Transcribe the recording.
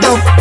dope.